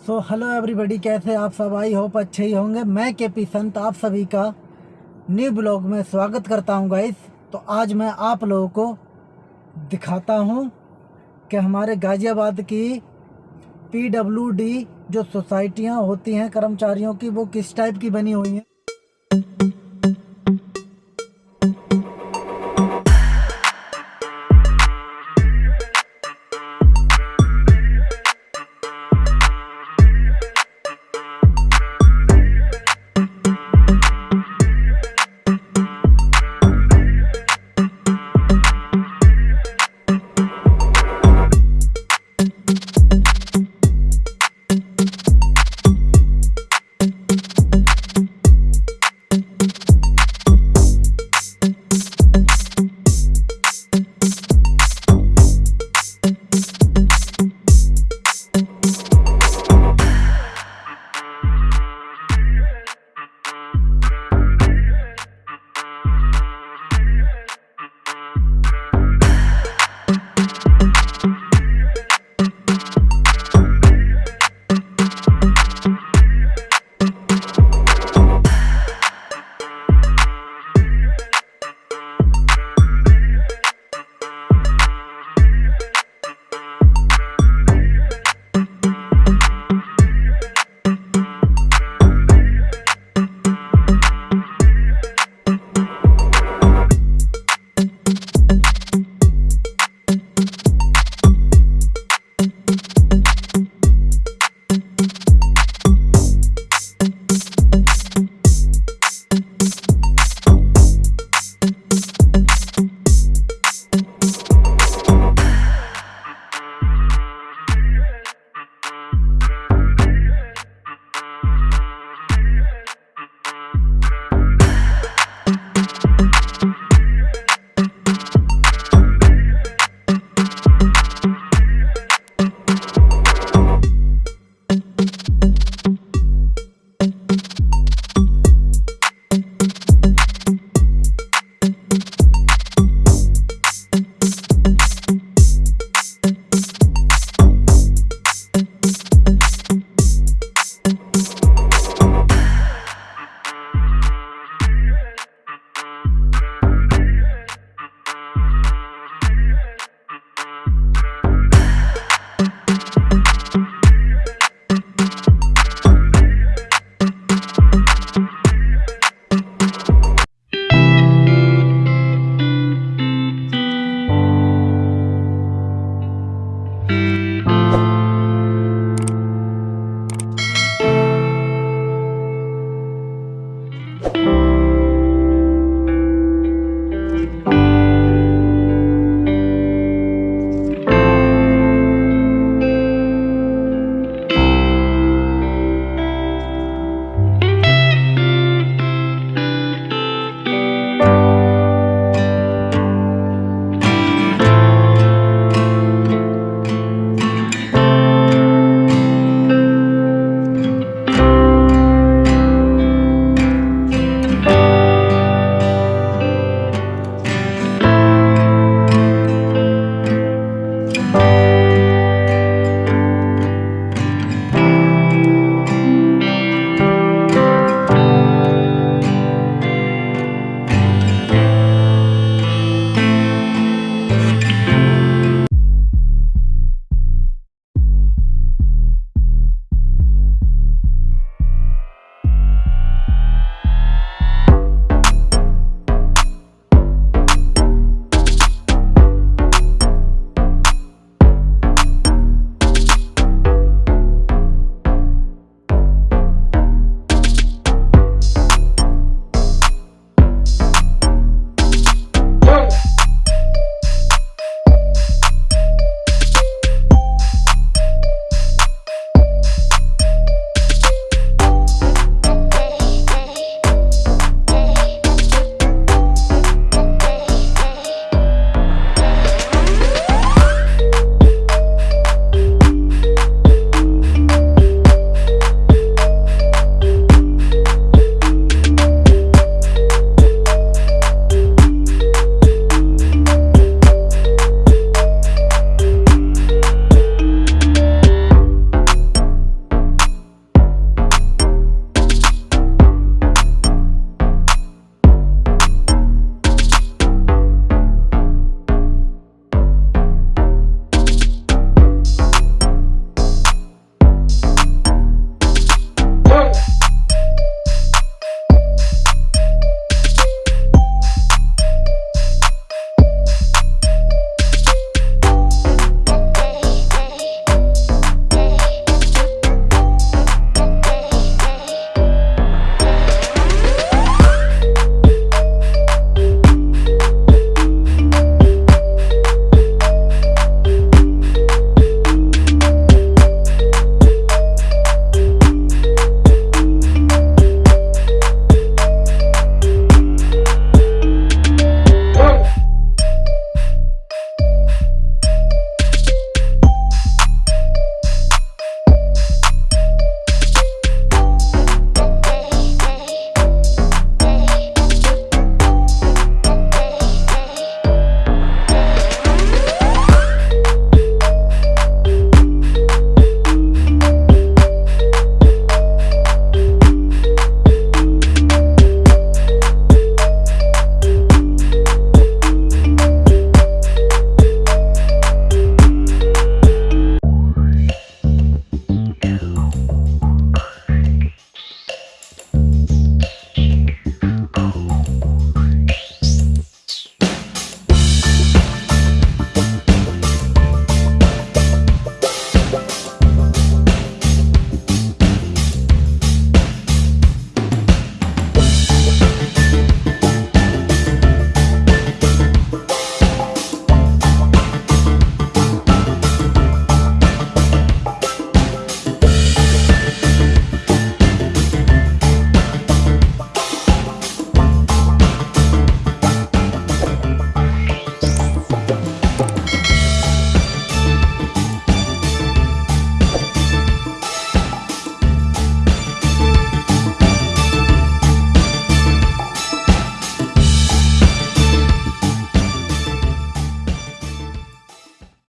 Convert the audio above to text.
So hello everybody कैसे आप सब? आई होप अच्छे ही होंगे। मैं के पी संत, आप सभी का न्यू ब्लॉग में स्वागत करता हूँ गाइस तो आज मैं आप लोगों को दिखाता हूँ कि हमारे गाज़ियाबाद की पी डब्ल्यू डी जो सोसाइटियाँ होती हैं, कर्मचारियों की, वो किस टाइप की बनी हुई हैं।